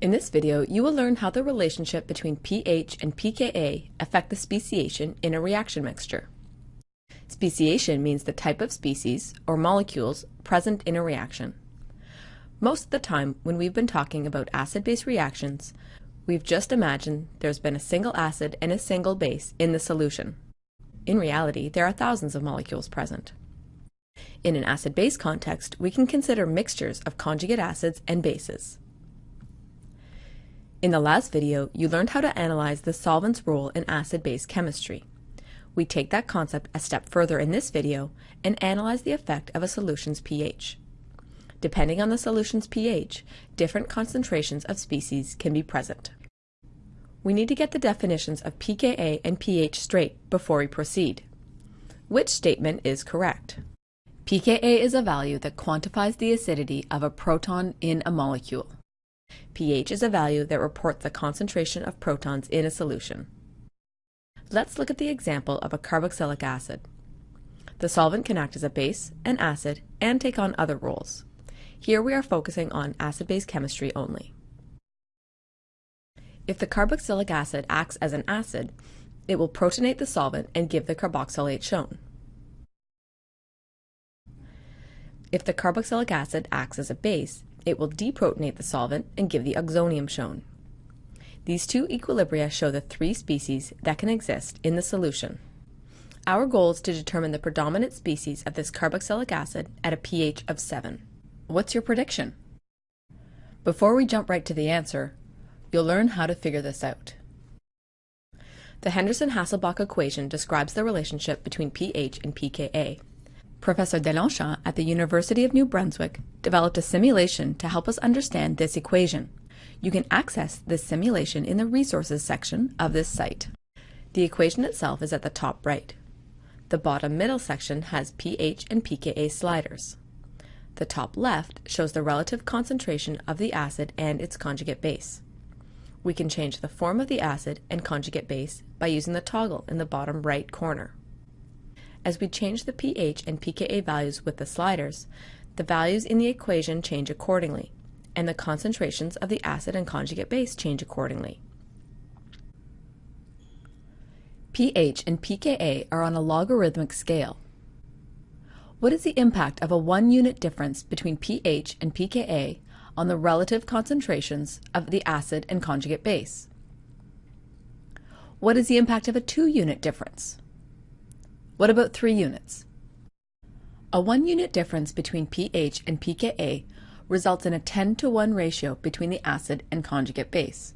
In this video, you will learn how the relationship between pH and pKa affect the speciation in a reaction mixture. Speciation means the type of species, or molecules, present in a reaction. Most of the time, when we've been talking about acid-base reactions, we've just imagined there's been a single acid and a single base in the solution. In reality, there are thousands of molecules present. In an acid-base context, we can consider mixtures of conjugate acids and bases. In the last video, you learned how to analyze the solvent's role in acid-base chemistry. We take that concept a step further in this video and analyze the effect of a solution's pH. Depending on the solution's pH, different concentrations of species can be present. We need to get the definitions of pKa and pH straight before we proceed. Which statement is correct? pKa is a value that quantifies the acidity of a proton in a molecule pH is a value that reports the concentration of protons in a solution. Let's look at the example of a carboxylic acid. The solvent can act as a base, an acid, and take on other roles. Here we are focusing on acid-base chemistry only. If the carboxylic acid acts as an acid, it will protonate the solvent and give the carboxylate shown. If the carboxylic acid acts as a base, it will deprotonate the solvent and give the oxonium shown. These two equilibria show the three species that can exist in the solution. Our goal is to determine the predominant species of this carboxylic acid at a pH of 7. What's your prediction? Before we jump right to the answer, you'll learn how to figure this out. The Henderson-Hasselbalch equation describes the relationship between pH and pKa. Professor Deslongchamps at the University of New Brunswick developed a simulation to help us understand this equation. You can access this simulation in the Resources section of this site. The equation itself is at the top right. The bottom middle section has pH and pKa sliders. The top left shows the relative concentration of the acid and its conjugate base. We can change the form of the acid and conjugate base by using the toggle in the bottom right corner. As we change the pH and pKa values with the sliders, the values in the equation change accordingly, and the concentrations of the acid and conjugate base change accordingly. pH and pKa are on a logarithmic scale. What is the impact of a one unit difference between pH and pKa on the relative concentrations of the acid and conjugate base? What is the impact of a two unit difference? What about 3 units? A 1 unit difference between pH and pKa results in a 10 to 1 ratio between the acid and conjugate base.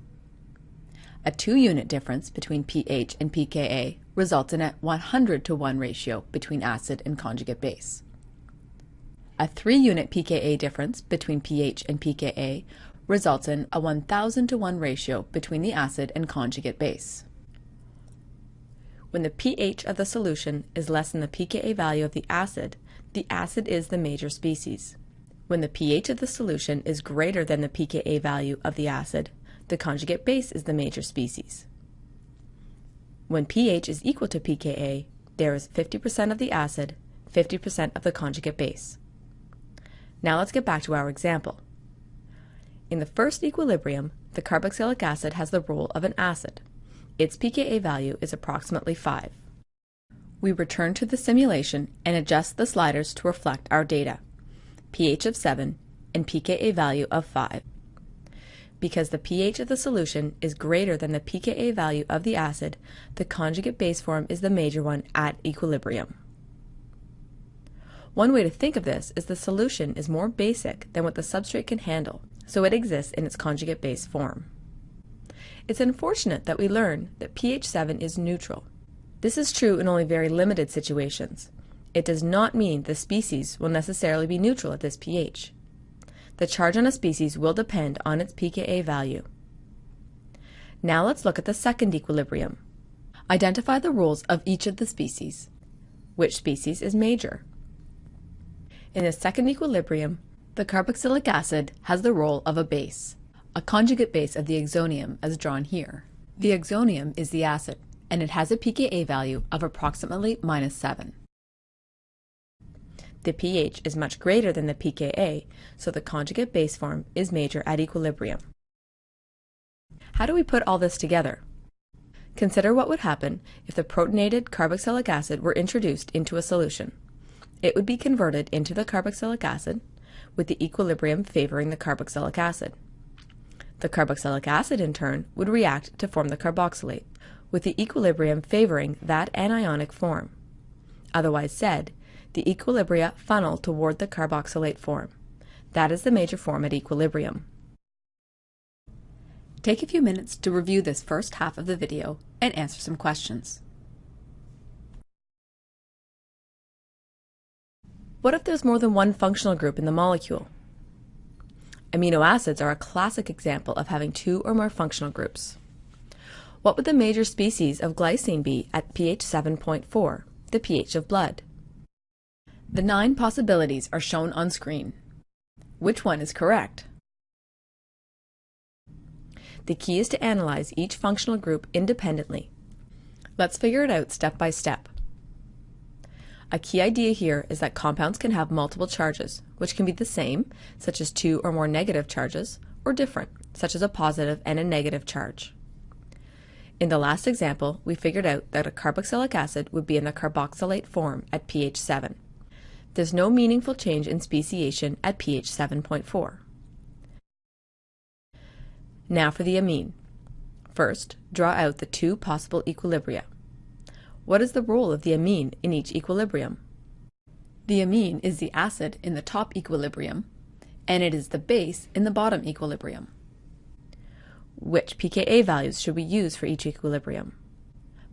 A 2 unit difference between pH and pKa results in a 100 to 1 ratio between acid and conjugate base. A 3 unit pKa difference between pH and pKa results in a 1000 to 1 ratio between the acid and conjugate base. When the pH of the solution is less than the pKa value of the acid, the acid is the major species. When the pH of the solution is greater than the pKa value of the acid, the conjugate base is the major species. When pH is equal to pKa, there is 50% of the acid, 50% of the conjugate base. Now let's get back to our example. In the first equilibrium, the carboxylic acid has the role of an acid. Its pKa value is approximately 5. We return to the simulation and adjust the sliders to reflect our data, pH of 7 and pKa value of 5. Because the pH of the solution is greater than the pKa value of the acid, the conjugate base form is the major one at equilibrium. One way to think of this is the solution is more basic than what the substrate can handle, so it exists in its conjugate base form. It's unfortunate that we learn that pH 7 is neutral. This is true in only very limited situations. It does not mean the species will necessarily be neutral at this pH. The charge on a species will depend on its pKa value. Now let's look at the second equilibrium. Identify the roles of each of the species. Which species is major? In the second equilibrium, the carboxylic acid has the role of a base a conjugate base of the oxonium as drawn here. The oxonium is the acid, and it has a pKa value of approximately minus 7. The pH is much greater than the pKa, so the conjugate base form is major at equilibrium. How do we put all this together? Consider what would happen if the protonated carboxylic acid were introduced into a solution. It would be converted into the carboxylic acid, with the equilibrium favoring the carboxylic acid. The carboxylic acid, in turn, would react to form the carboxylate, with the equilibrium favoring that anionic form. Otherwise said, the equilibria funnel toward the carboxylate form. That is the major form at equilibrium. Take a few minutes to review this first half of the video and answer some questions. What if there's more than one functional group in the molecule? Amino acids are a classic example of having two or more functional groups. What would the major species of glycine be at pH 7.4, the pH of blood? The nine possibilities are shown on screen. Which one is correct? The key is to analyze each functional group independently. Let's figure it out step by step. A key idea here is that compounds can have multiple charges, which can be the same, such as two or more negative charges, or different, such as a positive and a negative charge. In the last example, we figured out that a carboxylic acid would be in the carboxylate form at pH 7. There's no meaningful change in speciation at pH 7.4. Now for the amine. First, draw out the two possible equilibria. What is the role of the amine in each equilibrium? The amine is the acid in the top equilibrium, and it is the base in the bottom equilibrium. Which pKa values should we use for each equilibrium?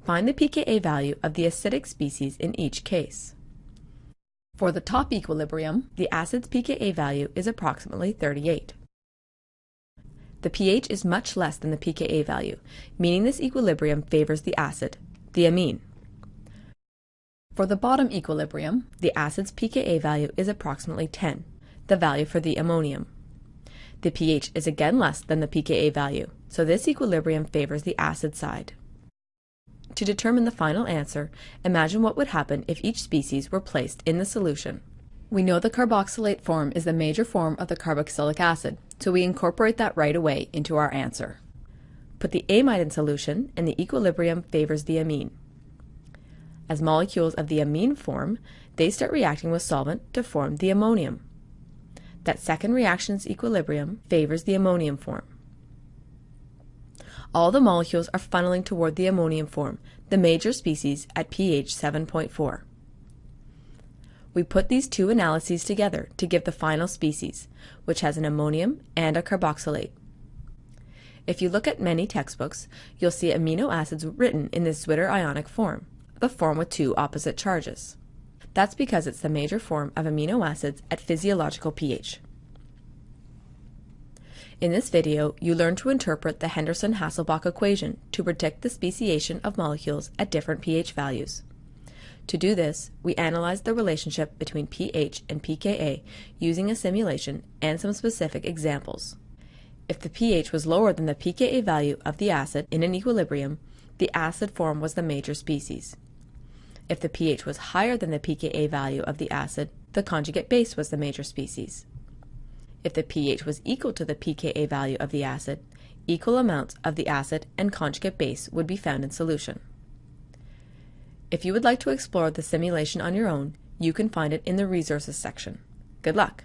Find the pKa value of the acidic species in each case. For the top equilibrium, the acid's pKa value is approximately 38. The pH is much less than the pKa value, meaning this equilibrium favors the acid, the amine. For the bottom equilibrium, the acid's pKa value is approximately 10, the value for the ammonium. The pH is again less than the pKa value, so this equilibrium favors the acid side. To determine the final answer, imagine what would happen if each species were placed in the solution. We know the carboxylate form is the major form of the carboxylic acid, so we incorporate that right away into our answer. Put the amine in solution and the equilibrium favors the amine. As molecules of the amine form, they start reacting with solvent to form the ammonium. That second reaction's equilibrium favors the ammonium form. All the molecules are funneling toward the ammonium form, the major species at pH 7.4. We put these two analyses together to give the final species, which has an ammonium and a carboxylate. If you look at many textbooks, you'll see amino acids written in this Zwitter ionic form, the form with two opposite charges. That's because it's the major form of amino acids at physiological pH. In this video, you learn to interpret the Henderson-Hasselbalch equation to predict the speciation of molecules at different pH values. To do this, we analyzed the relationship between pH and pKa using a simulation and some specific examples. If the pH was lower than the pKa value of the acid in an equilibrium, the acid form was the major species. If the pH was higher than the pKa value of the acid, the conjugate base was the major species. If the pH was equal to the pKa value of the acid, equal amounts of the acid and conjugate base would be found in solution. If you would like to explore the simulation on your own, you can find it in the resources section. Good luck!